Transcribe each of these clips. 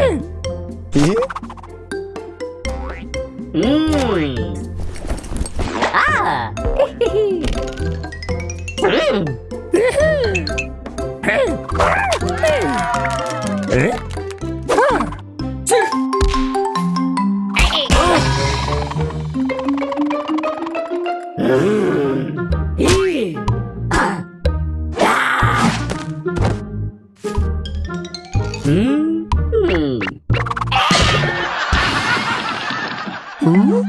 Mmm. Hum?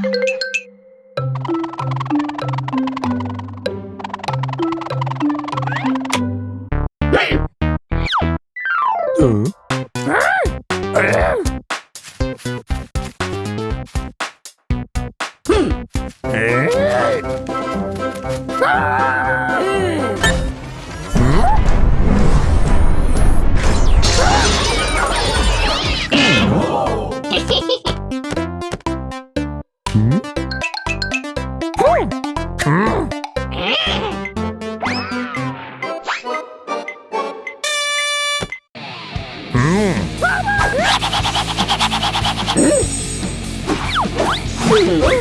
Hum? Hum? É? Ah! 嗯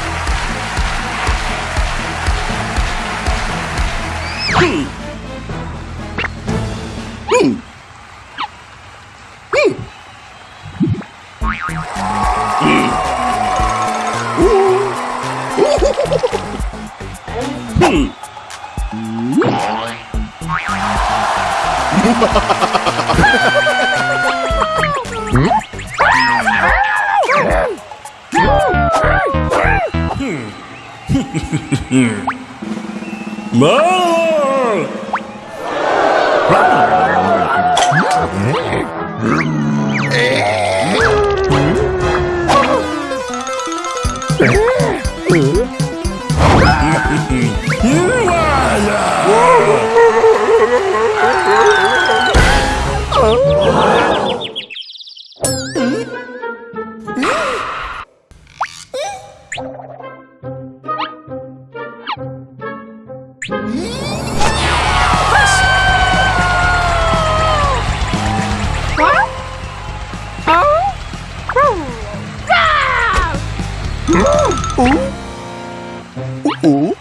Mom! Hmm. 어? 어?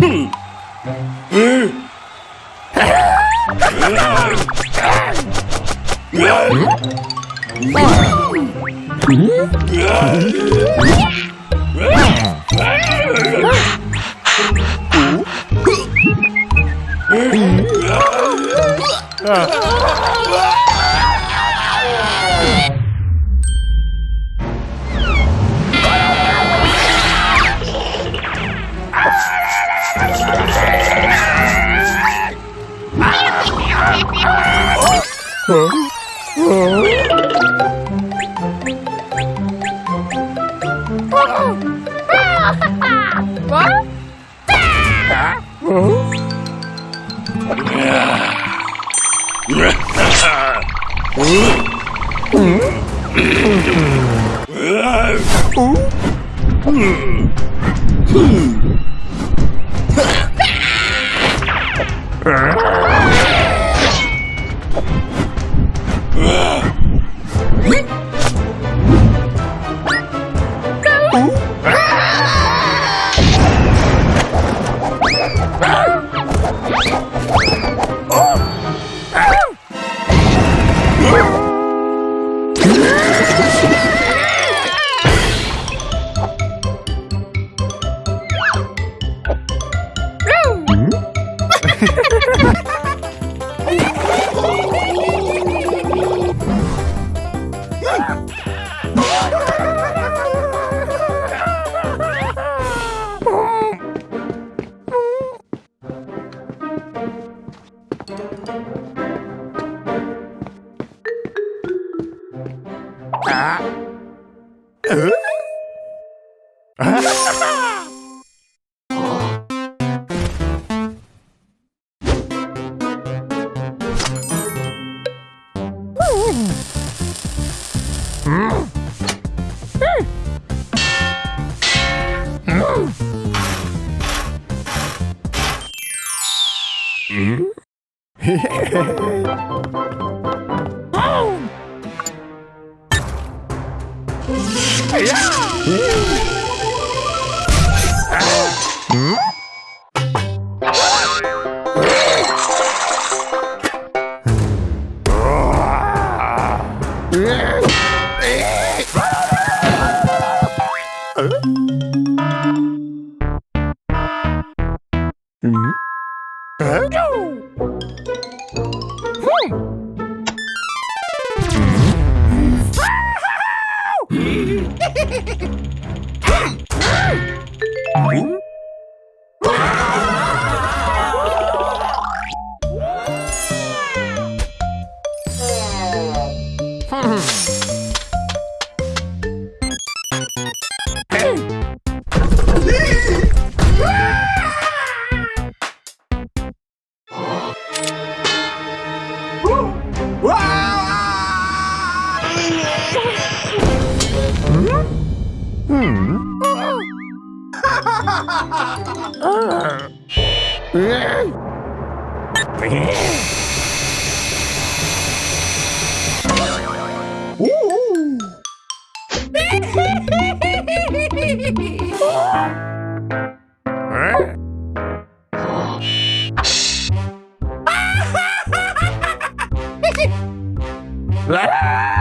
흠. 음. 어? Hum? oh! yeah! Hum? Ah!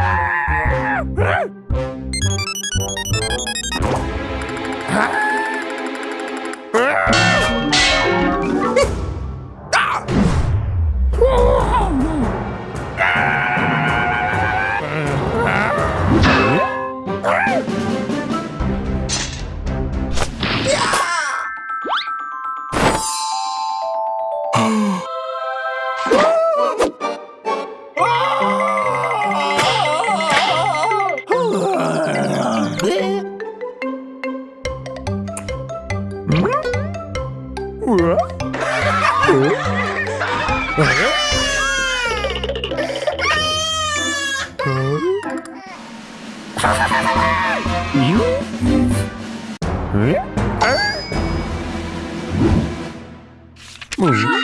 Э? А? Мужик.